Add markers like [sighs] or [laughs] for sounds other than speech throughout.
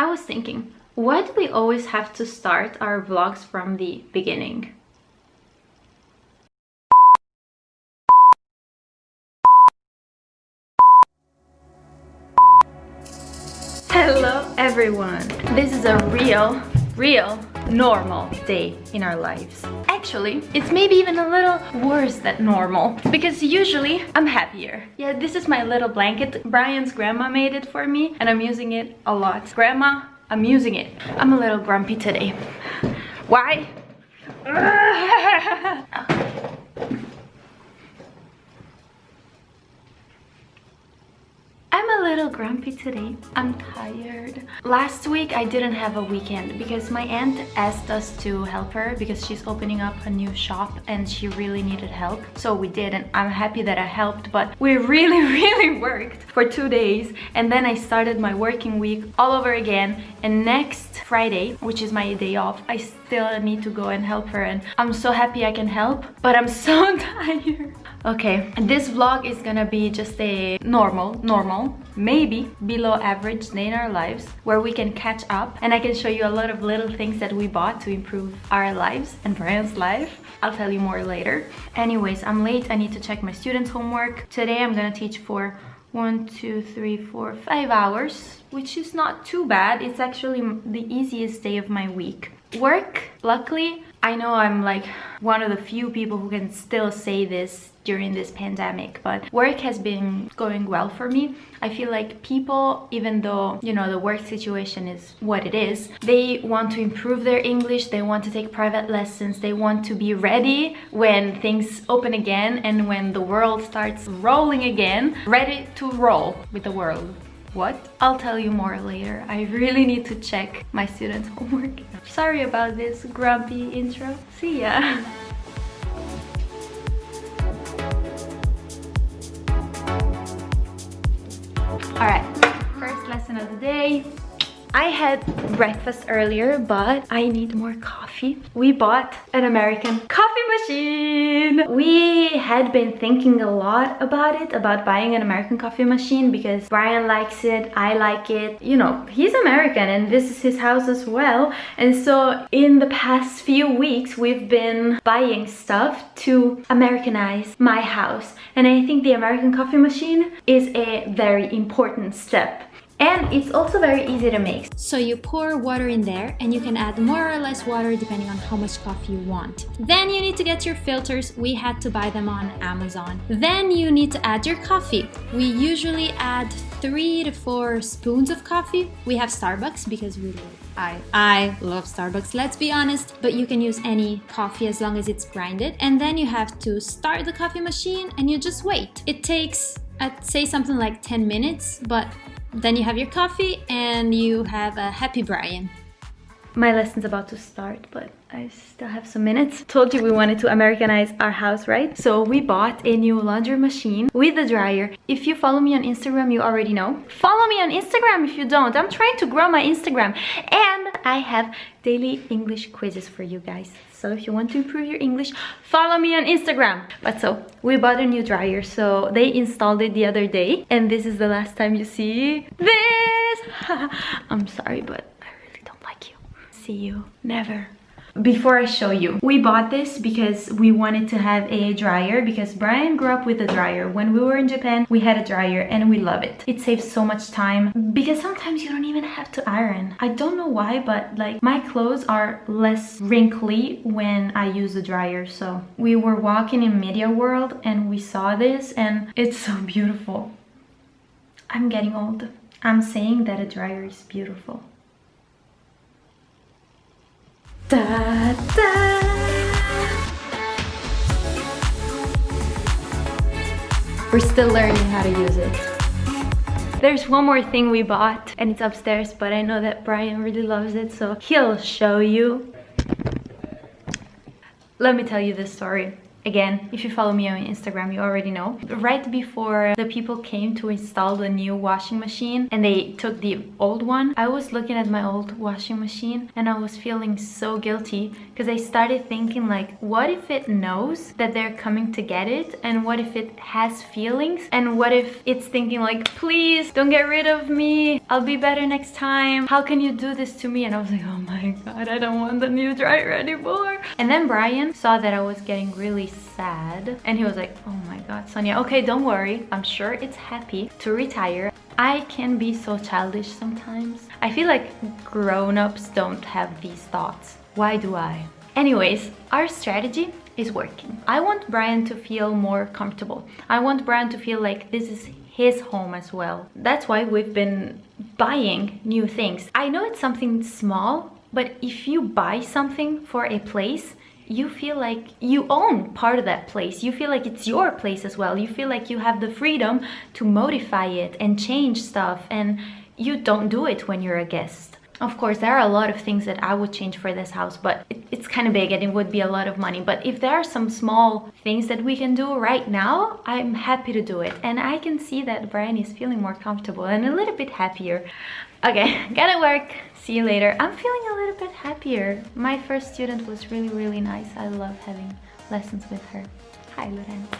I was thinking, why do we always have to start our vlogs from the beginning? Hello everyone! This is a real, real normal day in our lives. Actually, it's maybe even a little worse than normal because usually I'm happier. Yeah, this is my little blanket. Brian's grandma made it for me and I'm using it a lot. Grandma, I'm using it. I'm a little grumpy today. Why? [laughs] Ah. I'm a little grumpy today. I'm tired. Last week I didn't have a weekend because my aunt asked us to help her because she's opening up a new shop and she really needed help. So we did and I'm happy that I helped but we really [laughs] really worked for two days and then I started my working week all over again and next Friday, which is my day off, I still need to go and help her and I'm so happy I can help but I'm so [laughs] tired. Okay, this vlog is gonna be just a normal, normal, maybe below average day in our lives where we can catch up and I can show you a lot of little things that we bought to improve our lives and Brian's life. I'll tell you more later. Anyways, I'm late. I need to check my students' homework. Today I'm gonna teach for one, two, three, four, five hours, which is not too bad. It's actually the easiest day of my week. Work, luckily, I know I'm like one of the few people who can still say this during this pandemic but work has been going well for me. I feel like people even though you know the work situation is what it is they want to improve their english they want to take private lessons they want to be ready when things open again and when the world starts rolling again ready to roll with the world what? I'll tell you more later. I really need to check my students' homework. [laughs] Sorry about this grumpy intro. See ya. [laughs] All right, first lesson of the day. I had breakfast earlier, but I need more coffee. We bought an American coffee machine. We had been thinking a lot about it, about buying an American coffee machine because Brian likes it, I like it. You know, he's American and this is his house as well. And so in the past few weeks, we've been buying stuff to Americanize my house. And I think the American coffee machine is a very important step and it's also very easy to make. So you pour water in there and you can add more or less water depending on how much coffee you want. Then you need to get your filters. We had to buy them on Amazon. Then you need to add your coffee. We usually add three to four spoons of coffee. We have Starbucks because we I, I love Starbucks, let's be honest, but you can use any coffee as long as it's grinded. And then you have to start the coffee machine and you just wait. It takes, I'd say something like 10 minutes, but then you have your coffee and you have a happy Brian. My lesson's about to start, but I still have some minutes. Told you we wanted to Americanize our house, right? So we bought a new laundry machine with a dryer. If you follow me on Instagram, you already know. Follow me on Instagram if you don't. I'm trying to grow my Instagram. And I have daily English quizzes for you guys. So if you want to improve your English, follow me on Instagram. But so, we bought a new dryer. So they installed it the other day. And this is the last time you see this. [laughs] I'm sorry, but I really don't like you. See you never before I show you. We bought this because we wanted to have a dryer because Brian grew up with a dryer. When we were in Japan, we had a dryer and we love it. It saves so much time because sometimes you don't even have to iron. I don't know why, but like my clothes are less wrinkly when I use the dryer. So we were walking in Media World and we saw this and it's so beautiful. I'm getting old. I'm saying that a dryer is beautiful. Da, da. We're still learning how to use it. There's one more thing we bought and it's upstairs, but I know that Brian really loves it, so he'll show you. Let me tell you this story. Again, if you follow me on Instagram, you already know. Right before the people came to install the new washing machine and they took the old one, I was looking at my old washing machine and I was feeling so guilty because I started thinking like, what if it knows that they're coming to get it? And what if it has feelings? And what if it's thinking like, please don't get rid of me. I'll be better next time. How can you do this to me? And I was like, oh my God, I don't want the new dryer anymore. And then Brian saw that I was getting really sad. And he was like oh my god Sonia. Okay don't worry. I'm sure it's happy to retire. I can be so childish sometimes. I feel like grown-ups don't have these thoughts. Why do I? Anyways our strategy is working. I want Brian to feel more comfortable. I want Brian to feel like this is his home as well. That's why we've been buying new things. I know it's something small but if you buy something for a place you feel like you own part of that place. You feel like it's your place as well. You feel like you have the freedom to modify it and change stuff and you don't do it when you're a guest. Of course, there are a lot of things that I would change for this house, but it, it's kind of big and it would be a lot of money. But if there are some small things that we can do right now, I'm happy to do it. And I can see that Brian is feeling more comfortable and a little bit happier. Okay, [laughs] gotta work see you later. I'm feeling a little bit happier. My first student was really, really nice. I love having lessons with her. Hi, Lorenza.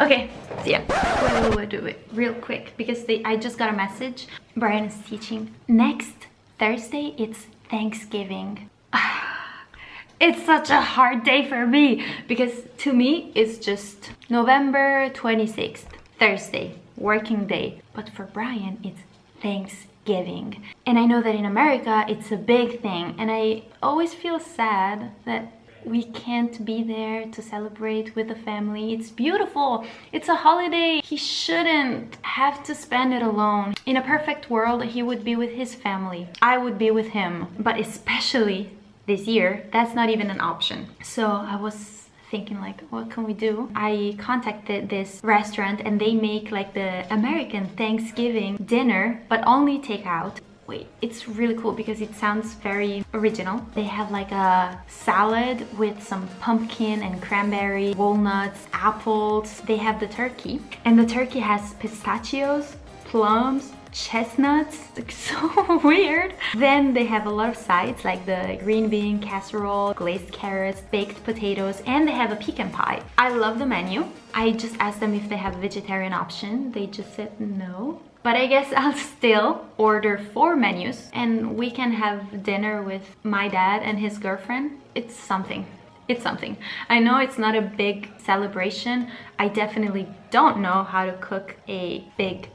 Okay, see ya. Wait, wait, wait, wait, real quick, because they, I just got a message. Brian is teaching. Next Thursday, it's Thanksgiving. [sighs] it's such a hard day for me because to me, it's just November 26th, Thursday, working day. But for Brian, it's Thanksgiving giving. And I know that in America it's a big thing and I always feel sad that we can't be there to celebrate with the family. It's beautiful. It's a holiday. He shouldn't have to spend it alone. In a perfect world, he would be with his family. I would be with him. But especially this year, that's not even an option. So I was thinking like what can we do? I contacted this restaurant and they make like the american thanksgiving dinner but only takeout. Wait it's really cool because it sounds very original. They have like a salad with some pumpkin and cranberry walnuts apples. They have the turkey. And the turkey has pistachios plums chestnuts [laughs] so weird then they have a lot of sides like the green bean casserole glazed carrots baked potatoes and they have a pecan pie i love the menu i just asked them if they have a vegetarian option they just said no but I guess [laughs] I'll still order four menus and we can have dinner with my dad and his girlfriend. It's something. It's something. I know it's not a big celebration. I definitely don't know how to cook a big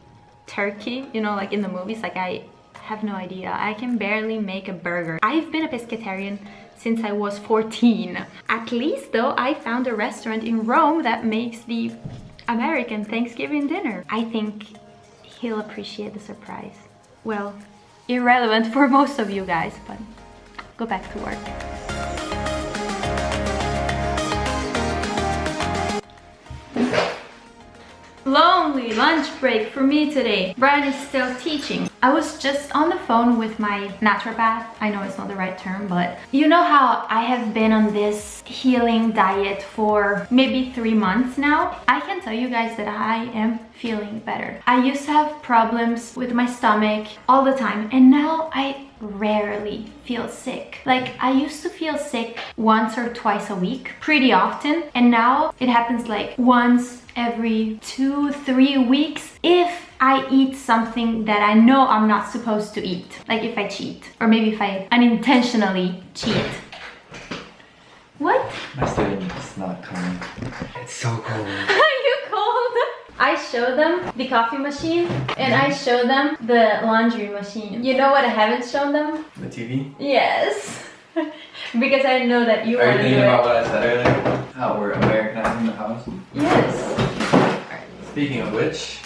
turkey, you know, like in the movies, like I have no idea. I can barely make a burger. I've been a pescatarian since I was 14. At least though, I found a restaurant in Rome that makes the American Thanksgiving dinner. I think he'll appreciate the surprise. Well, irrelevant for most of you guys, but go back to work. Lonely lunch break for me today. Brian is still teaching. I was just on the phone with my naturopath. I know it's not the right term, but you know how I have been on this healing diet for maybe three months now? I can tell you guys that I am feeling better. I used to have problems with my stomach all the time and now I rarely feel sick. Like I used to feel sick once or twice a week pretty often and now it happens like once every two, three weeks if I eat something that I know I'm not supposed to eat. Like if I cheat or maybe if I unintentionally cheat. What? My student is not coming. It's so cold. [laughs] Are you cold? I show them the coffee machine and I show them the laundry machine. You know what I haven't shown them? The TV? Yes. [laughs] because I know that you Are want you thinking about what I said earlier? How we're Americanizing the house? Yes. Speaking of which,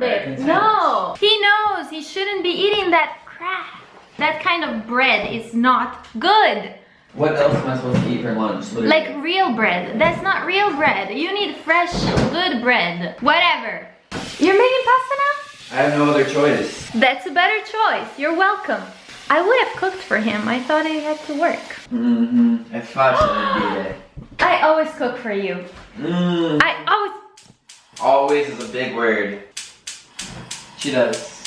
No! He knows he shouldn't be eating that crap. That kind of bread is not good. What else am I supposed to eat for lunch? Literally. Like real bread. That's not real bread. You need fresh, good bread. Whatever. You're making pasta now? I have no other choice. That's a better choice. You're welcome. I would have cooked for him. I thought I had to work. Mm-hmm. I thought you would be there. I [gasps] I always cook for you. Mm, I always. always is a big word. She does.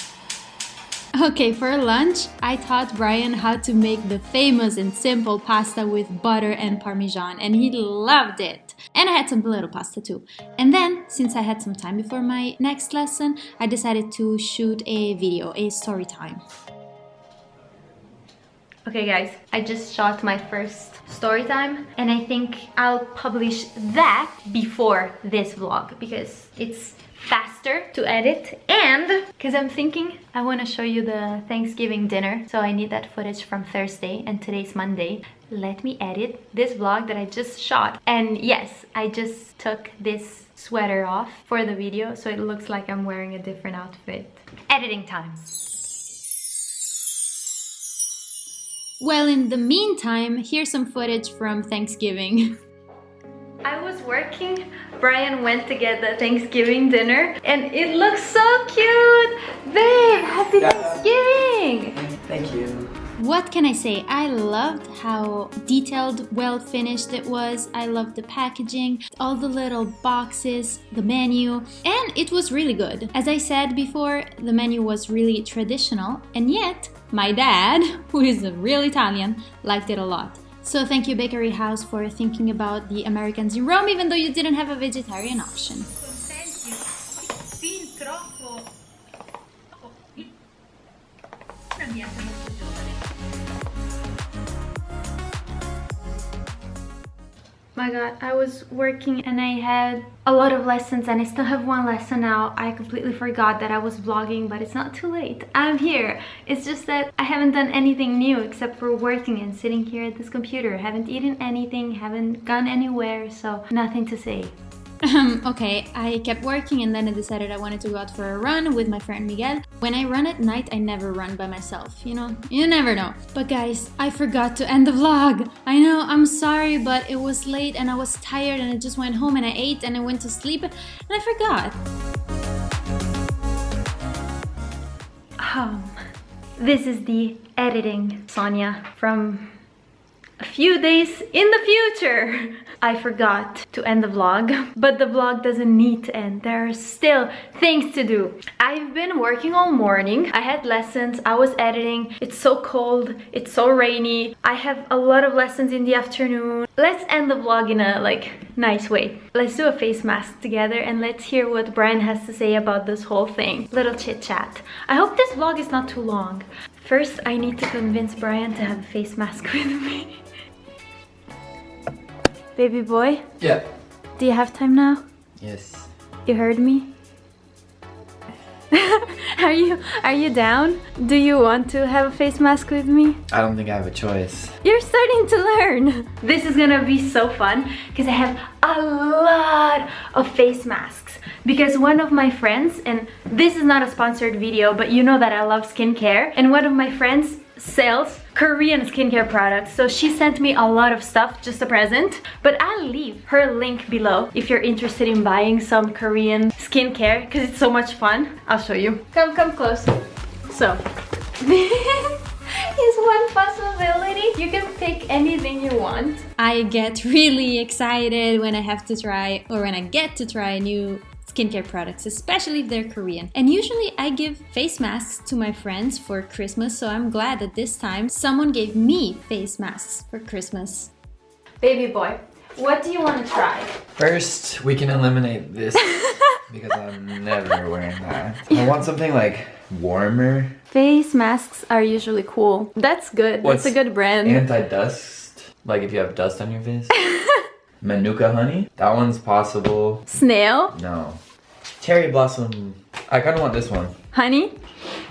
Okay, for lunch, I taught Brian how to make the famous and simple pasta with butter and parmesan, and he loved it. And I had some little pasta too. And then, since I had some time before my next lesson, I decided to shoot a video, a story time. Okay guys, I just shot my first story time and I think I'll publish that before this vlog because it's faster to edit. And because I'm thinking I want to show you the Thanksgiving dinner so I need that footage from Thursday and today's Monday. Let me edit this vlog that I just shot. And yes I just took this sweater off for the video so it looks like I'm wearing a different outfit. Editing time Well, in the meantime, here's some footage from Thanksgiving. [laughs] I was working, Brian went to get the Thanksgiving dinner and it looks so cute! Babe, happy Thanksgiving! Thank you. What can I say? I loved how detailed, well finished it was. I loved the packaging, all the little boxes, the menu, and it was really good. As I said before, the menu was really traditional, and yet my dad, [laughs] who is a real Italian, liked it a lot. So thank you Bakery House for thinking about the Americans in Rome even though you didn't have a vegetarian option. My god, I was working and I had a lot of lessons and I still have one lesson now. I completely forgot that I was vlogging, but it's not too late. I'm here. It's just that I haven't done anything new except for working and sitting here at this computer. Haven't eaten anything, haven't gone anywhere, so nothing to say. Um, okay, I kept working and then I decided I wanted to go out for a run with my friend Miguel. When I run at night, I never run by myself, you know? You never know. But guys, I forgot to end the vlog. I know, I'm sorry, but it was late and I was tired and I just went home and I ate and I went to sleep and I forgot. Um, this is the editing Sonia from a few days in the future. I forgot to end the vlog, but the vlog doesn't need to end. There are still things to do. I've been working all morning. I had lessons, I was editing. It's so cold, it's so rainy. I have a lot of lessons in the afternoon. Let's end the vlog in a like nice way. Let's do a face mask together and let's hear what Brian has to say about this whole thing. Little chit chat. I hope this vlog is not too long. First, I need to convince Brian to have a face mask [laughs] with me. Baby boy, Yeah. do you have time now? Yes. You heard me? [laughs] are you are you down? Do you want to have a face mask with me? I don't think I have a choice. You're starting to learn. This is gonna be so fun because I have a lot of face masks. Because one of my friends, and this is not a sponsored video, but you know that I love skincare, and one of my friends sells Korean skincare products. So she sent me a lot of stuff, just a present. But I'll leave her link below if you're interested in buying some Korean skincare because it's so much fun. I'll show you. Come, come close. So, [laughs] this is one possibility. You can pick anything you want. I get really excited when I have to try or when I get to try a new skincare products, especially if they're Korean. And usually I give face masks to my friends for Christmas, so I'm glad that this time someone gave me face masks for Christmas. Baby boy, what do you want to try? First, we can eliminate this [laughs] because I'm never wearing that. I want something like warmer, Face masks are usually cool. That's good. What's That's a good brand. anti-dust. Like if you have dust on your face. [laughs] Manuka honey. That one's possible. Snail? No. Cherry blossom. I kind of want this one. Honey?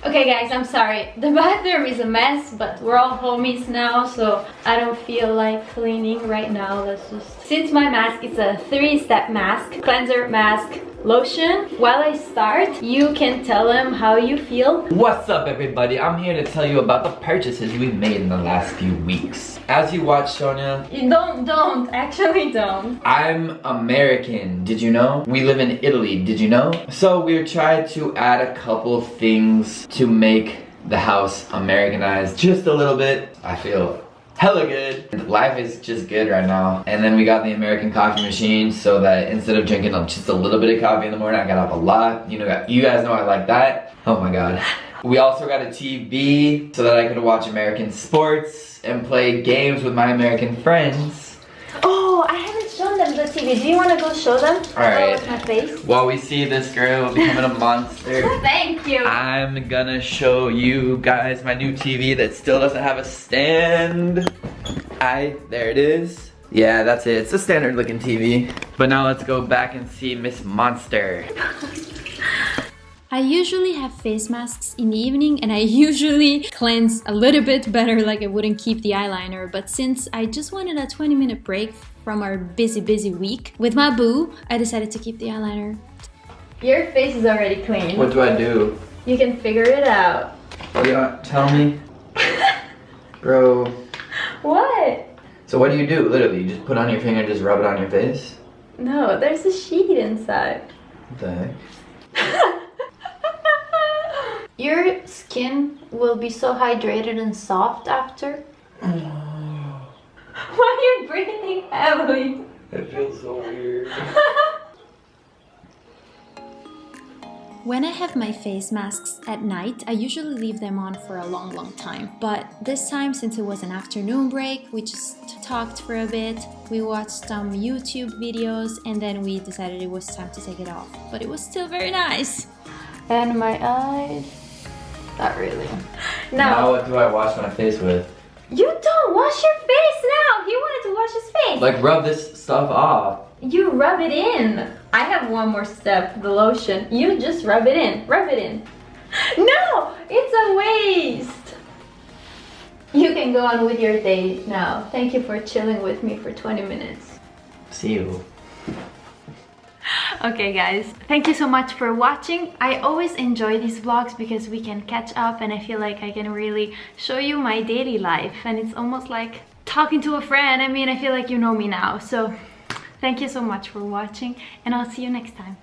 Okay guys, I'm sorry. The bathroom is a mess, but we're all homies now, so I don't feel like cleaning right now. Let's just... Since my mask is a three-step mask, cleanser, mask, lotion, while I start, you can tell them how you feel. What's up everybody? I'm here to tell you about the purchases we've made in the last few weeks. As you watch Sonia, You don't, don't, actually don't. I'm American, did you know? We live in Italy, did you know? So we tried to add a couple things to make the house Americanized just a little bit. I feel hella good. Life is just good right now. And then we got the American coffee machine so that instead of drinking just a little bit of coffee in the morning, I got up a lot. You know, you guys know I like that. Oh my God. We also got a TV so that I could watch American sports and play games with my American friends. Oh, I haven't shown them the TV. Do you want to go show them? All right. With my face. While we see this girl becoming a monster. [laughs] Thank you. I'm gonna show you guys my new TV that still doesn't have a stand. I, there it is. Yeah, that's it. It's a standard looking TV. But now let's go back and see Miss Monster. [laughs] I usually have face masks in the evening and I [laughs] usually cleanse a little bit better like I wouldn't keep the eyeliner but since I just wanted a 20 minute break from our busy busy week with my boo I decided to keep the eyeliner. Your face is already clean. What do I do? You can figure it out. Yeah, uh, tell me. [laughs] Bro. What? So what do you do? Literally, you just put on your finger and just rub it on your face? No, there's a sheet inside. What the heck? [laughs] Your skin will be so hydrated and soft after. [sighs] Oh. [laughs] Why are you breathing heavily? It feels so weird. [laughs] When I have my face masks at night, I usually leave them on for a long, long time. But this time, since it was an afternoon break, we just talked for a bit, we watched some YouTube videos, and then we decided it was time to take it off. But it was still very nice. And my eyes. Not really. [laughs] No. Now what do I wash my face with? You don't wash your face now. He wanted to wash his face. Like rub this stuff off. You rub it in. I have one more step, the lotion. You just rub it in. Rub it in. [laughs] No, it's a waste. You can go on with your day now. Thank you for chilling with me for 20 minutes. See you. Okay guys, thank you so much for watching. I always enjoy these vlogs because we can catch up and I feel like I can really show you my daily life and it's almost like talking to a friend. I mean, I feel like you know me now. So thank you so much for watching and I'll see you next time.